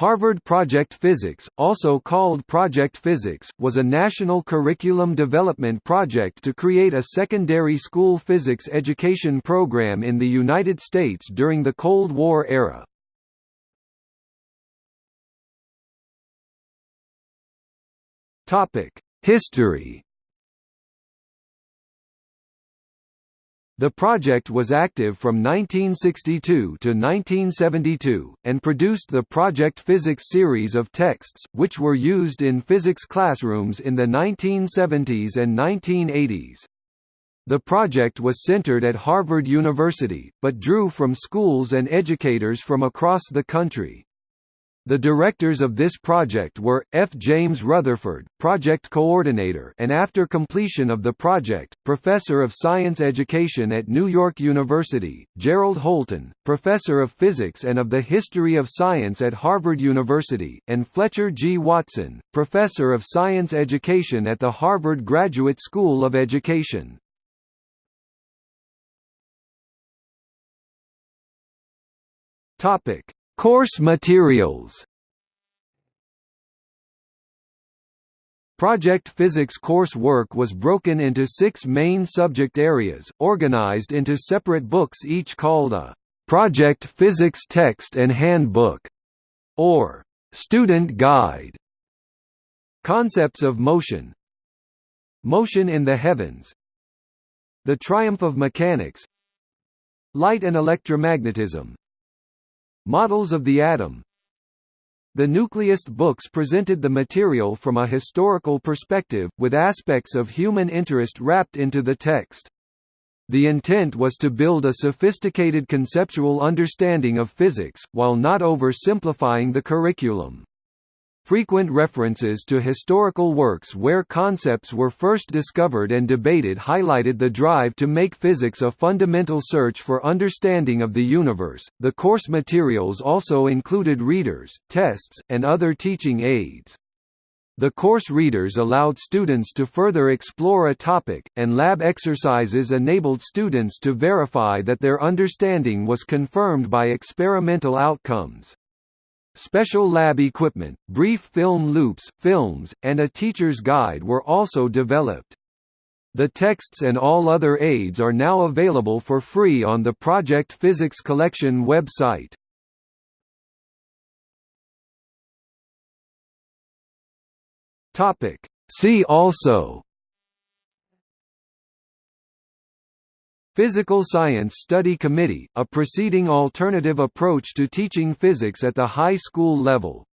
Harvard Project Physics, also called Project Physics, was a national curriculum development project to create a secondary school physics education program in the United States during the Cold War era. History The project was active from 1962 to 1972, and produced the Project Physics series of texts, which were used in physics classrooms in the 1970s and 1980s. The project was centered at Harvard University, but drew from schools and educators from across the country. The directors of this project were, F. James Rutherford, project coordinator and after completion of the project, professor of science education at New York University, Gerald Holton, professor of physics and of the history of science at Harvard University, and Fletcher G. Watson, professor of science education at the Harvard Graduate School of Education. Topic Course materials. Project Physics coursework was broken into six main subject areas, organized into separate books each called a «Project Physics Text and Handbook» or «Student Guide». Concepts of motion. Motion in the heavens. The triumph of mechanics. Light and electromagnetism Models of the atom The Nucleist books presented the material from a historical perspective, with aspects of human interest wrapped into the text. The intent was to build a sophisticated conceptual understanding of physics, while not oversimplifying the curriculum. Frequent references to historical works where concepts were first discovered and debated highlighted the drive to make physics a fundamental search for understanding of the universe. The course materials also included readers, tests, and other teaching aids. The course readers allowed students to further explore a topic, and lab exercises enabled students to verify that their understanding was confirmed by experimental outcomes. Special lab equipment, brief film loops, films, and a teacher's guide were also developed. The texts and all other aids are now available for free on the Project Physics Collection website. See also Physical Science Study Committee, a proceeding alternative approach to teaching physics at the high school level